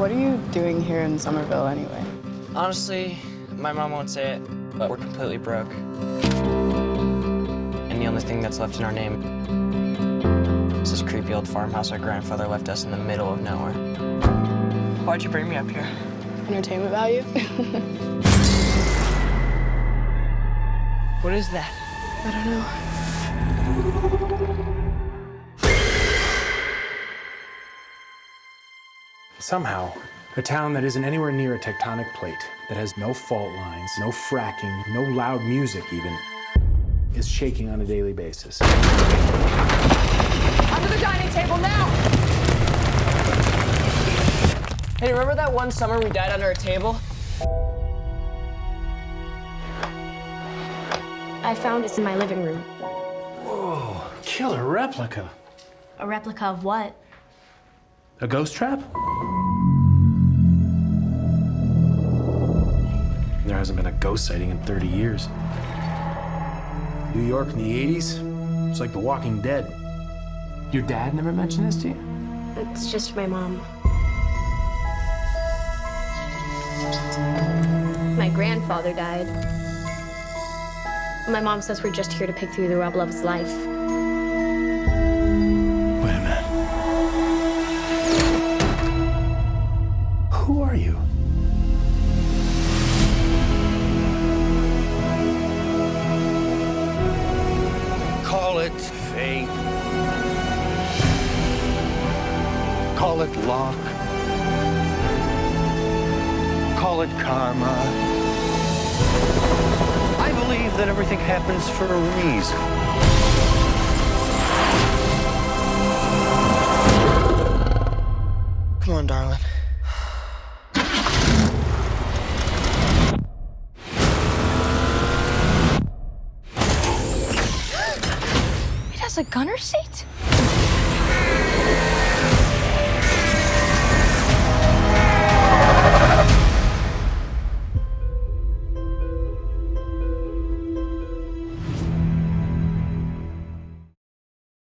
What are you doing here in Summerville anyway? Honestly, my mom won't say it, but we're completely broke. And the only thing that's left in our name is this creepy old farmhouse our grandfather left us in the middle of nowhere. Why'd you bring me up here? Entertainment value? What is that? I don't know. Somehow, a town that isn't anywhere near a tectonic plate, that has no fault lines, no fracking, no loud music even, is shaking on a daily basis. Under the dining table now! Hey, remember that one summer we died under a table? I found this in my living room. Whoa, killer replica. A replica of what? A ghost trap? There hasn't been a ghost sighting in 30 years. New York in the 80s, it's like The Walking Dead. Your dad never mentioned this to you? It's just my mom. My grandfather died. My mom says we're just here to pick through the rubble of his life. Who are you? Call it fate. Call it luck. Call it karma. I believe that everything happens for a reason. Come on, darling. Has a gunner seat?